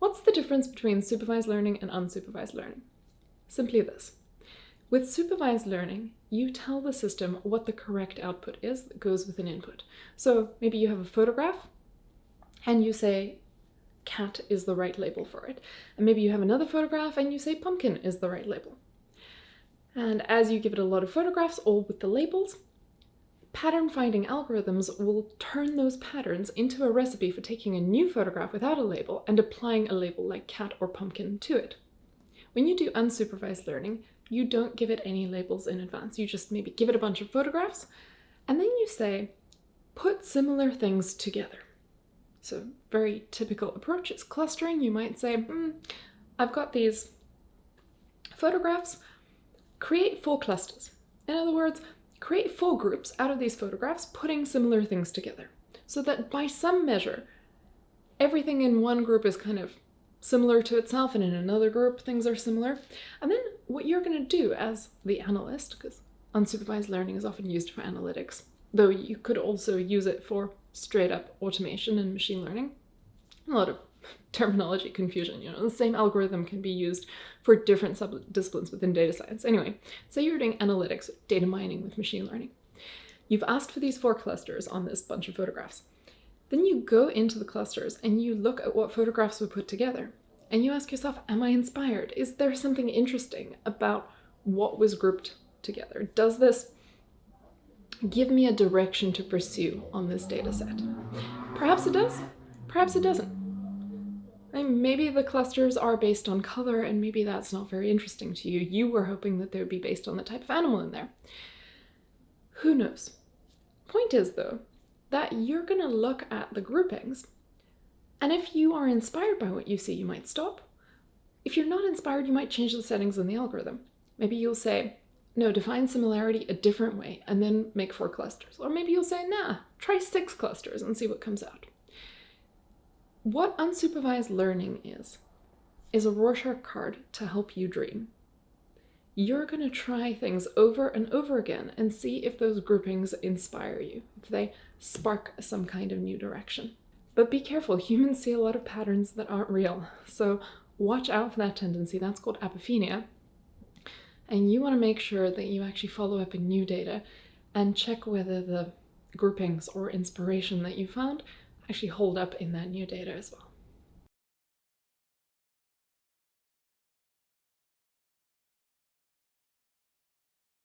What's the difference between supervised learning and unsupervised learning? Simply this. With supervised learning, you tell the system what the correct output is that goes with an input. So maybe you have a photograph and you say cat is the right label for it. And maybe you have another photograph and you say pumpkin is the right label. And as you give it a lot of photographs, all with the labels, pattern finding algorithms will turn those patterns into a recipe for taking a new photograph without a label and applying a label like cat or pumpkin to it. When you do unsupervised learning, you don't give it any labels in advance. You just maybe give it a bunch of photographs and then you say, put similar things together. So very typical approach is clustering. You might say, hmm, I've got these photographs, create four clusters. In other words, create full groups out of these photographs, putting similar things together. So that by some measure, everything in one group is kind of similar to itself and in another group things are similar. And then what you're going to do as the analyst, because unsupervised learning is often used for analytics, though you could also use it for straight up automation and machine learning. A lot of terminology confusion, you know, the same algorithm can be used for different sub-disciplines within data science. Anyway, say you're doing analytics, data mining with machine learning. You've asked for these four clusters on this bunch of photographs. Then you go into the clusters and you look at what photographs were put together. And you ask yourself, am I inspired? Is there something interesting about what was grouped together? Does this give me a direction to pursue on this data set. Perhaps it does, perhaps it doesn't. Maybe the clusters are based on color and maybe that's not very interesting to you. You were hoping that they would be based on the type of animal in there. Who knows? Point is though, that you're gonna look at the groupings and if you are inspired by what you see, you might stop. If you're not inspired, you might change the settings in the algorithm. Maybe you'll say, no, define similarity a different way and then make four clusters. Or maybe you'll say, nah, try six clusters and see what comes out. What unsupervised learning is, is a Rorschach card to help you dream. You're going to try things over and over again and see if those groupings inspire you, if they spark some kind of new direction. But be careful, humans see a lot of patterns that aren't real, so watch out for that tendency. That's called apophenia, and you want to make sure that you actually follow up in new data and check whether the groupings or inspiration that you found actually hold up in that new data as well.